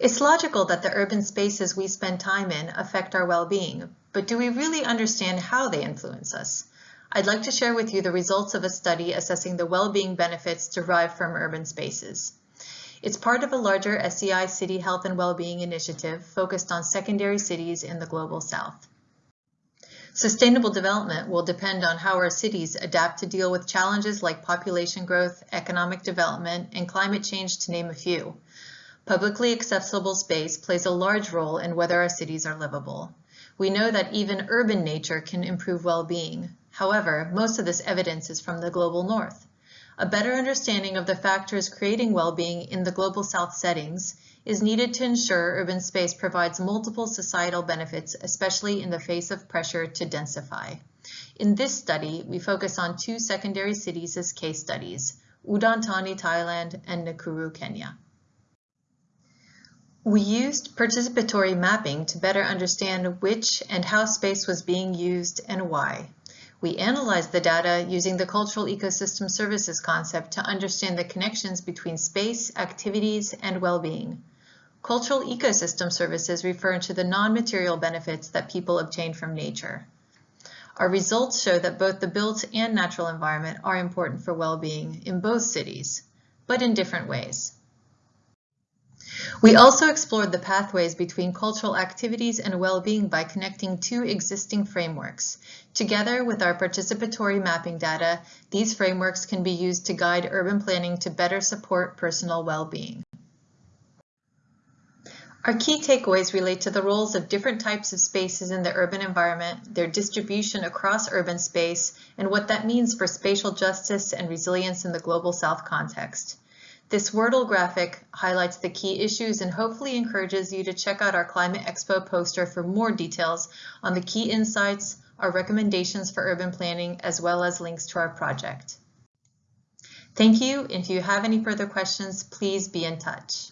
It's logical that the urban spaces we spend time in affect our well-being, but do we really understand how they influence us? I'd like to share with you the results of a study assessing the well-being benefits derived from urban spaces. It's part of a larger SEI City Health and Well-being Initiative focused on secondary cities in the Global South. Sustainable development will depend on how our cities adapt to deal with challenges like population growth, economic development, and climate change to name a few. Publicly accessible space plays a large role in whether our cities are livable. We know that even urban nature can improve well-being. However, most of this evidence is from the global north. A better understanding of the factors creating well-being in the global south settings is needed to ensure urban space provides multiple societal benefits, especially in the face of pressure to densify. In this study, we focus on two secondary cities as case studies, Udon Thani, Thailand, and Nakuru, Kenya. We used participatory mapping to better understand which and how space was being used and why. We analyzed the data using the Cultural Ecosystem Services concept to understand the connections between space, activities, and well-being. Cultural ecosystem services refer to the non-material benefits that people obtain from nature. Our results show that both the built and natural environment are important for well-being in both cities, but in different ways. We also explored the pathways between cultural activities and well-being by connecting two existing frameworks. Together with our participatory mapping data, these frameworks can be used to guide urban planning to better support personal well-being. Our key takeaways relate to the roles of different types of spaces in the urban environment, their distribution across urban space, and what that means for spatial justice and resilience in the Global South context. This Wordle graphic highlights the key issues and hopefully encourages you to check out our Climate Expo poster for more details on the key insights, our recommendations for urban planning, as well as links to our project. Thank you. If you have any further questions, please be in touch.